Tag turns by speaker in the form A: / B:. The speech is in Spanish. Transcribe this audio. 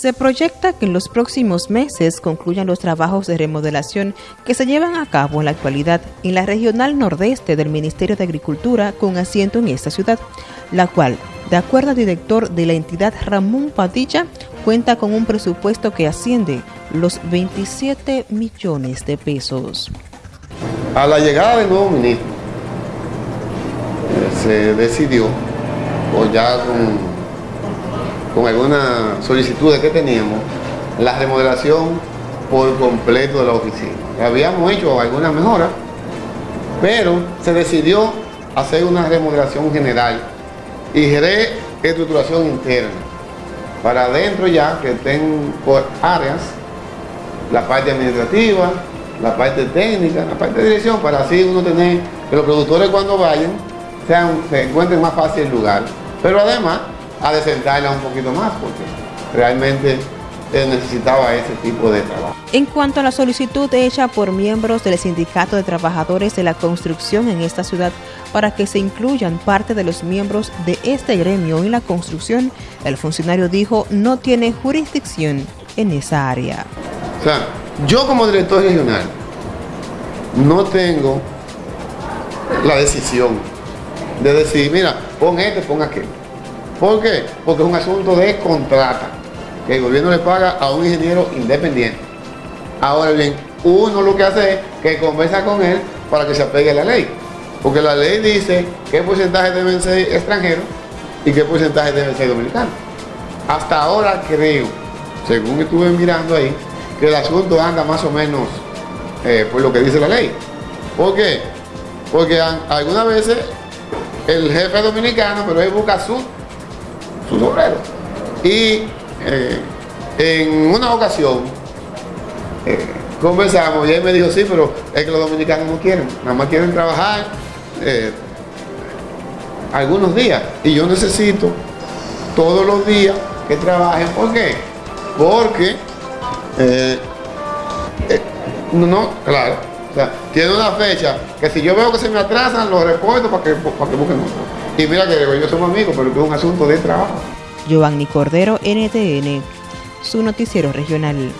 A: Se proyecta que en los próximos meses concluyan los trabajos de remodelación que se llevan a cabo en la actualidad en la regional nordeste del Ministerio de Agricultura con asiento en esta ciudad, la cual, de acuerdo al director de la entidad Ramón Padilla, cuenta con un presupuesto que asciende los 27 millones de pesos.
B: A la llegada del nuevo ministro eh, se decidió, o ya con algunas solicitudes que teníamos, la remodelación por completo de la oficina. Habíamos hecho algunas mejoras, pero se decidió hacer una remodelación general y reestructuración interna. Para adentro ya que estén por áreas, la parte administrativa, la parte técnica, la parte de dirección, para así uno tener que los productores cuando vayan sean, se encuentren más fácil el lugar. Pero además a desentarla un poquito más porque realmente necesitaba ese tipo de trabajo.
A: En cuanto a la solicitud hecha por miembros del Sindicato de Trabajadores de la Construcción en esta ciudad para que se incluyan parte de los miembros de este gremio en la construcción, el funcionario dijo no tiene jurisdicción en esa área.
B: O sea, yo como director regional no tengo la decisión de decir, mira, pon este, pon aquel. ¿Por qué? Porque es un asunto de contrata, que el gobierno le paga a un ingeniero independiente. Ahora bien, uno lo que hace es que conversa con él para que se apegue a la ley. Porque la ley dice qué porcentaje deben ser extranjeros y qué porcentaje deben ser dominicanos. Hasta ahora creo, según estuve mirando ahí, que el asunto anda más o menos eh, por lo que dice la ley. ¿Por qué? Porque algunas veces el jefe dominicano, pero él busca su sus obreros. Y eh, en una ocasión eh, conversamos y él me dijo, sí, pero es que los dominicanos no quieren, nada más quieren trabajar eh, algunos días. Y yo necesito todos los días que trabajen. ¿Por qué? Porque no, claro, tiene una fecha que si yo veo que se me atrasan, los reporto para que, para que busquen otro. Y mira que yo somos amigos, pero que es un asunto de trabajo.
A: Giovanni Cordero, NTN, su noticiero regional.